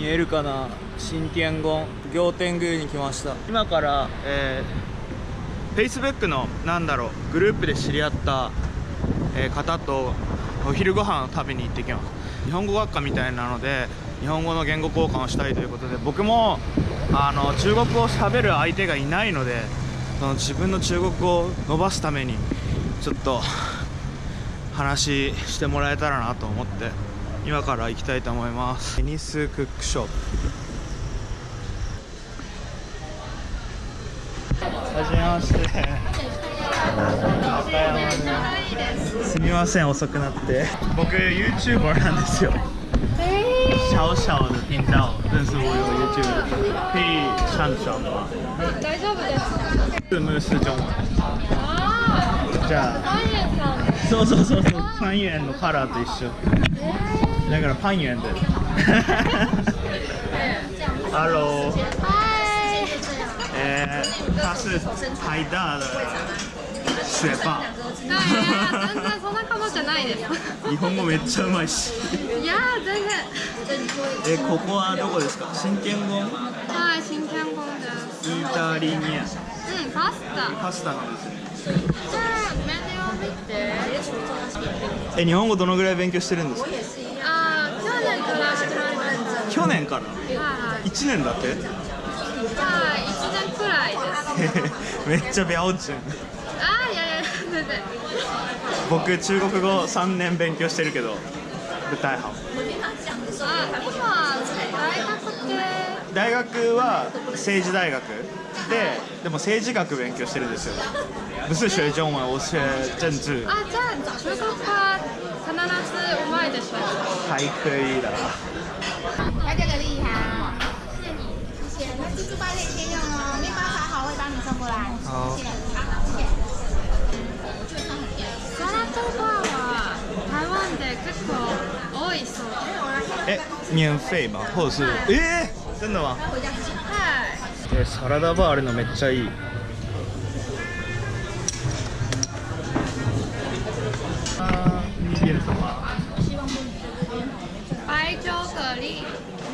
見えるかな？新天宮行天宮に来ました。今からえー、Facebook のなんだろうグループで知り合った、えー、方とお昼ご飯を食べに行ってきます。日本語学科みたいなので日本語の言語交換をしたいということで僕もあの中国語を喋る相手がいないのでその自分の中国語を伸ばすためにちょっと話してもらえたらなと思って。今から行きたいと思いますテニスクックショップはじめましてすみません遅くなって僕 YouTuber なんですよ小小的频道，但是我有 YouTube，可以上传吗？大丈夫です。字幕是中文。ああ。じゃあ。そうそうそうそう。パン屋のカラーと一緒。だからパン屋で。Hello。嗨。えー、他是台大的学霸。いや全然そんな顔じゃないです。日本語めっちゃうまいし。いや全然。えここはどこですか？新建宮。はい、新建宮です。イタリニア。うん、パスタ。パスタなんですね。じゃあメニューを見て。え日本語どのぐらい勉強してるんですか？あ去年から始まりました。去年から？はい。一年だって？はい、一年くらいです。めっちゃ。あいやいや全然。僕中国語三年勉強してるけど。不太好。大学は政治大学ででも政治学勉強してるんですよ不是学中文我学政治あじゃあ中国は必ずうまいでしょ还可以的他这个厉害谢谢你谢谢那记住八点先用哦面包炒好会帮你送过来好谢谢サラダバーは台湾で結構多いそうえ免或者是えー？真的吗？はい。サラダバーあるのめっちゃいい白粥蛤蜊。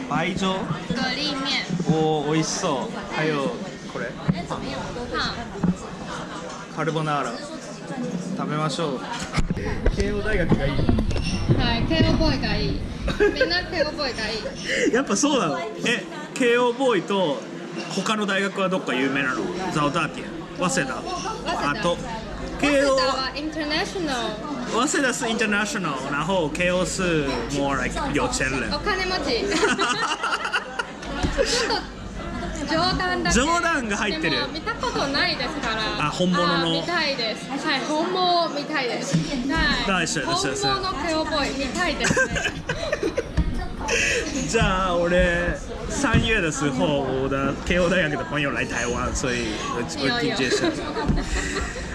白粥？蛤蜊面。おお美味しそう。はよこれ。カルボナーラ。食べましょう。慶応大学がいい。はい慶応ボーイがいい。みんな慶応ボーイがいい。やっぱそうなの？え慶応ボーイと他の大学はどっか有名なの？ザオターティア早稲田。あと慶応はインターナショナル早稲田是 international，然后 KO 是 more like 有钱人。お金持ち。ちょっと冗談だ冗談が入ってる。見たことないですから。あ本物の。見たいです。はい本物見たいです。はい。本物のケオボーイ見たいです じゃあ俺三月的时候，我的慶応大学的朋友来台湾，所以我我听介绍。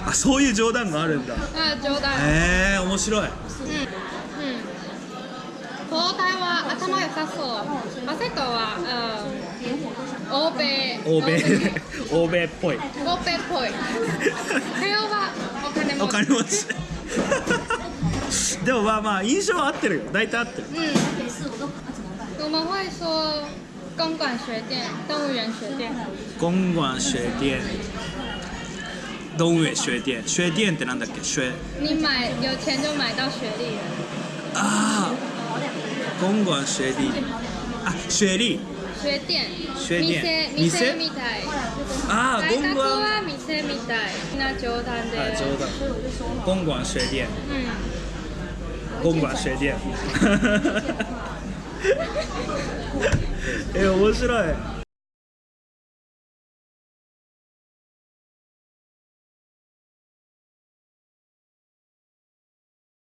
あ、そういう冗談があるんだ。あ、冗談。ええー、面白い。うん。うん。東大は頭良さそう。マセコは、うん。欧米欧米欧米っぽい欧米っぽい慶応はお金持ちお金持ち でもまあまあ印象は合ってるよ大体合ってるうん我们会说公馆学店动物园学店公馆学店动物园学店学店ってなんだっけ学你买有钱就买到学历了ああ公馆学历あ学历学店学店店みたいああ大学は店みたいな冗談であ冗談公馆学店うん公馆学店え面白い